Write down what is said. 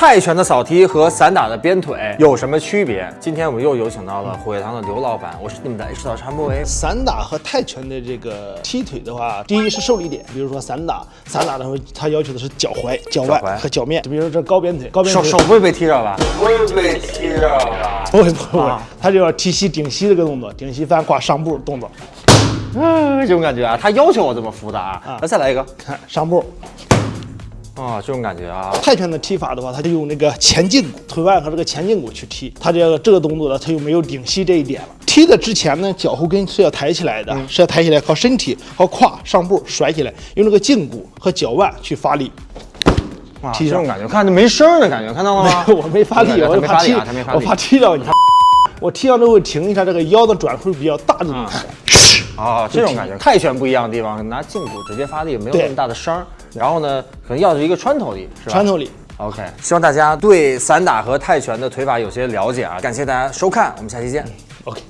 泰拳的扫踢和散打的鞭腿有什么区别？今天我们又有请到了虎跃堂的刘老板，我是你们的 H 导陈博维。散打和泰拳的这个踢腿的话，第一是受力点，比如说散打，散打的时候它要求的是脚踝、脚踝腕和脚面，就比如说这高鞭腿，高鞭腿手手不会被踢着吧？不会被踢着吧？不会不会啊，它就要踢膝顶膝这个动作，顶膝翻挂上步动作，嗯，这种感觉啊，他要求我这么扶的啊。那再来一个看上步。啊，这种感觉啊。泰拳的踢法的话，他就用那个前胫骨、腿腕和这个前胫骨去踢。他这个这个动作呢，他又没有顶膝这一点了。踢的之前呢，脚后跟是要抬起来的，是要抬起来，靠身体和胯上步甩起来，用这个胫骨和脚腕去发力。啊，踢这种感觉，看着没声儿的感觉，看到了吗？我没发力，他我怕踢。我怕踢到你。我踢到之后停一下，这个腰的转会比较大的种。啊，这种感觉，泰拳不一样的地方，拿胫骨直接发力，没有那么大的声儿。然后呢，可能要的是一个穿透力，是吧？穿透力。OK，希望大家对散打和泰拳的腿法有些了解啊！感谢大家收看，我们下期见。OK。